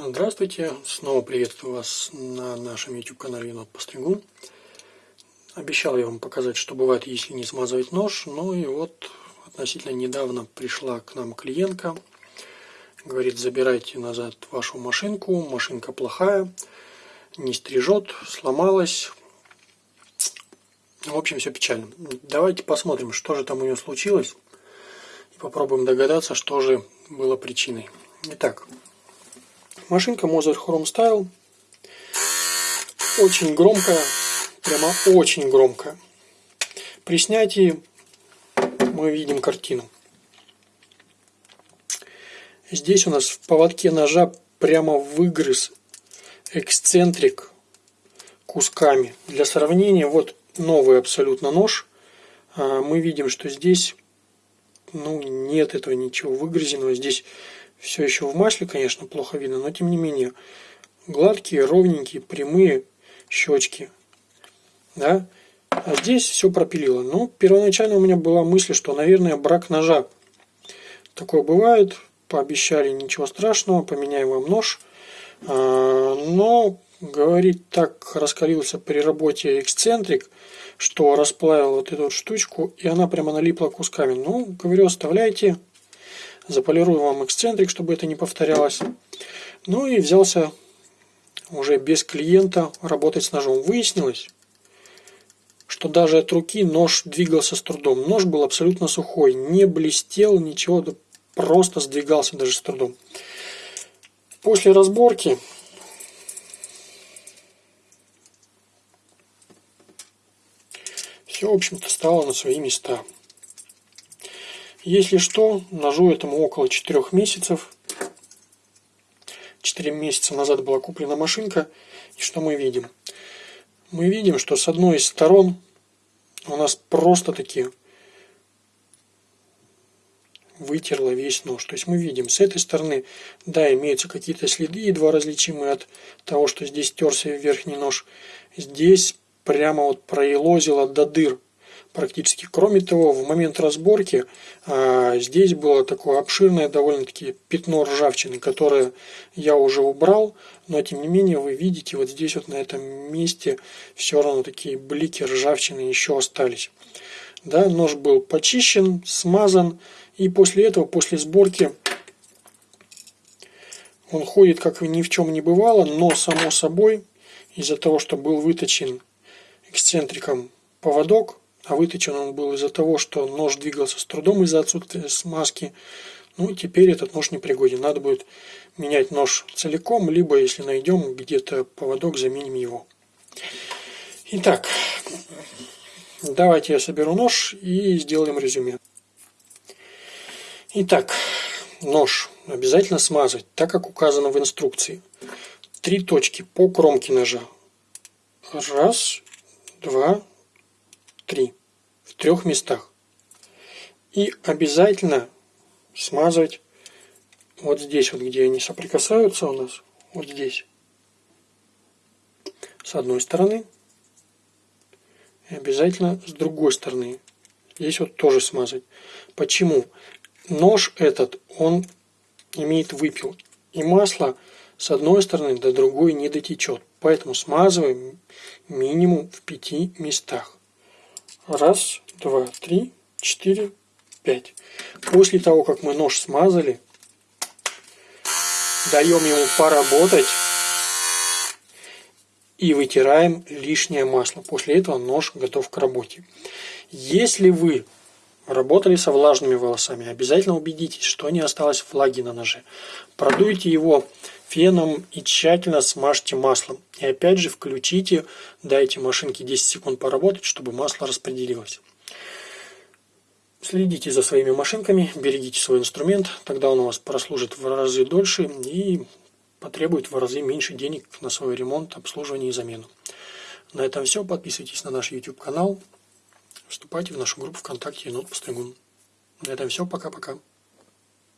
Здравствуйте, снова приветствую вас на нашем YouTube канале Енот Постригун. Обещал я вам показать, что бывает, если не смазывать нож. Ну и вот относительно недавно пришла к нам клиентка. Говорит, забирайте назад вашу машинку, машинка плохая, не стрижет, сломалась. В общем, все печально. Давайте посмотрим, что же там у нее случилось. И попробуем догадаться, что же было причиной. Итак, Машинка Moser Chrome Style. Очень громкая, прямо очень громкая. При снятии мы видим картину. Здесь у нас в поводке ножа прямо выгрыз эксцентрик кусками. Для сравнения, вот новый абсолютно нож. А, мы видим, что здесь ну, нет этого ничего выгрызенного. Здесь все еще в масле, конечно, плохо видно, но тем не менее. Гладкие, ровненькие, прямые щечки. Да? А здесь все пропилило. Ну, первоначально у меня была мысль, что, наверное, брак ножа. Такое бывает. Пообещали, ничего страшного, поменяем вам нож. А, но, говорит, так раскалился при работе эксцентрик, что расплавил вот эту штучку, и она прямо налипла кусками. Ну, говорю, оставляйте, Заполирую вам эксцентрик, чтобы это не повторялось. Ну и взялся уже без клиента работать с ножом. Выяснилось, что даже от руки нож двигался с трудом. Нож был абсолютно сухой, не блестел, ничего, просто сдвигался даже с трудом. После разборки все, в общем-то, стало на свои места. Если что, ножу этому около 4 месяцев. 4 месяца назад была куплена машинка. И что мы видим? Мы видим, что с одной из сторон у нас просто таки вытерла весь нож. То есть мы видим, с этой стороны, да, имеются какие-то следы, едва различимые от того, что здесь терся верхний нож. Здесь прямо вот проелозило до дыр практически. Кроме того, в момент разборки а, здесь было такое обширное довольно-таки пятно ржавчины, которое я уже убрал, но тем не менее вы видите, вот здесь вот на этом месте все равно такие блики ржавчины еще остались. Да, нож был почищен, смазан, и после этого, после сборки, он ходит как ни в чем не бывало, но само собой, из-за того, что был выточен эксцентриком поводок, а выточен он был из-за того, что нож двигался с трудом из-за отсутствия смазки. Ну, теперь этот нож не пригоден. Надо будет менять нож целиком, либо, если найдем где-то поводок, заменим его. Итак, давайте я соберу нож и сделаем резюме. Итак, нож обязательно смазать, так как указано в инструкции. Три точки по кромке ножа. Раз, два, три в трех местах. И обязательно смазывать вот здесь, вот где они соприкасаются у нас, вот здесь, с одной стороны, и обязательно с другой стороны. Здесь вот тоже смазать. Почему? Нож этот, он имеет выпил. И масло с одной стороны до другой не дотечет. Поэтому смазываем минимум в пяти местах. Раз, два, три, четыре, пять. После того, как мы нож смазали, даем ему поработать и вытираем лишнее масло. После этого нож готов к работе. Если вы работали со влажными волосами, обязательно убедитесь, что не осталось влаги на ноже. Продуйте его феном и тщательно смажьте маслом. И опять же включите, дайте машинке 10 секунд поработать, чтобы масло распределилось. Следите за своими машинками, берегите свой инструмент, тогда он у вас прослужит в разы дольше и потребует в разы меньше денег на свой ремонт, обслуживание и замену. На этом все. Подписывайтесь на наш YouTube канал. Вступайте в нашу группу ВКонтакте Енот Постригун. На этом все. Пока-пока.